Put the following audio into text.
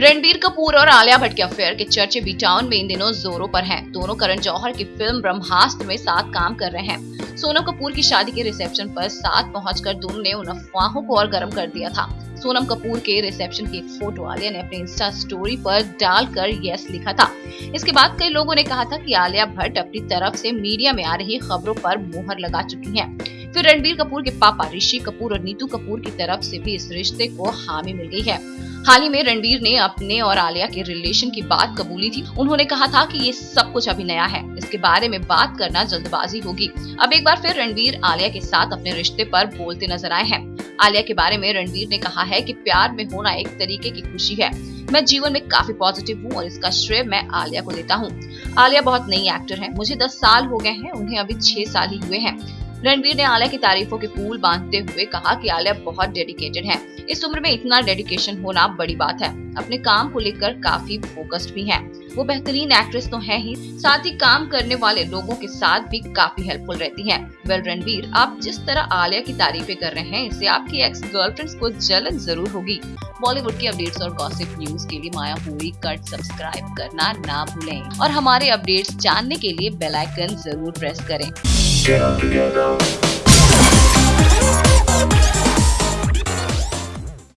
रणबीर कपूर और आलिया भट्ट के अफेयर के चर्चे बी टाउन में इन दिनों जोरों पर हैं। दोनों करण जौहर की फ़िल्म ब्रह्मास्त्र में साथ काम कर रहे हैं सोनम कपूर की शादी के रिसेप्शन पर साथ पहुंचकर दोनों ने उन अफवाहों को और गर्म कर दिया था सोनम कपूर के रिसेप्शन की एक फ़ोटो आलिया ने अपने इंस्टा स्टोरी पर डालकर यस लिखा था। इसके बाद कई लोगों ने कहा था कि आलिया भट्ट अपनी तरफ़ से मीडिया में आ रही खबरों पर मुहर लगा चुकी हैं। फिर रणबीर कपूर के पापा ऋषि कपूर और नीतू कपूर की तरफ़ से भी इस रिश्ते को हामी मिल गई है। हाल ही में रणबीर ने अपने और आलिया के रिलेशन की बात कबूली थी। उन्होंने कहा था कि ये सब कुछ अभी नया है। इसके बारे में बात करना जल्दबाजी होगी। अब एक बार फिर रणबीर आलिया के साथ अपने रिश्ते पर बोलते नज़र आए हैं। आलिया के बारे में रणवीर ने कहा है कि प्यार में होना एक तरीके की खुशी है। मैं जीवन में काफ़ी पॉजिटिव हूँ और इसका श्रेय मैं आलिया को देता हूँ। आलिया बहुत नई एक्टर है। मुझे दस साल हो गए हैं, उन्हें अभी छह साल ही हुए हैं। रणवीर ने आलिया की तारीफों के फूल बांधते हुए कहा कि आलिया बहुत डेडिकेटेड है। इस उम्र में इतना डेडिकेशन होना बड़ी बात है। अपने काम को लेकर काफ़ी फोकस्ड भी है। वो बेहतरीन एक्ट्रेस तो है ही साथ ही काम करने वाले लोगों के साथ भी काफ़ी हेल्पफुल रहती हैं। वेल रणबीर आप जिस तरह आलिया की तारीफें कर रहे हैं, इससे आपकी एक्स गर्लफ्रेंड्स को जलन ज़रूर होगी बॉलीवुड की अपडेट्स और गॉसिप न्यूज़ के लिए माया हुई कट सब्सक्राइब करना ना भूलें और हमारे अपडेट्स जानने के लिए बेलाइकन ज़रूर प्रेस करें.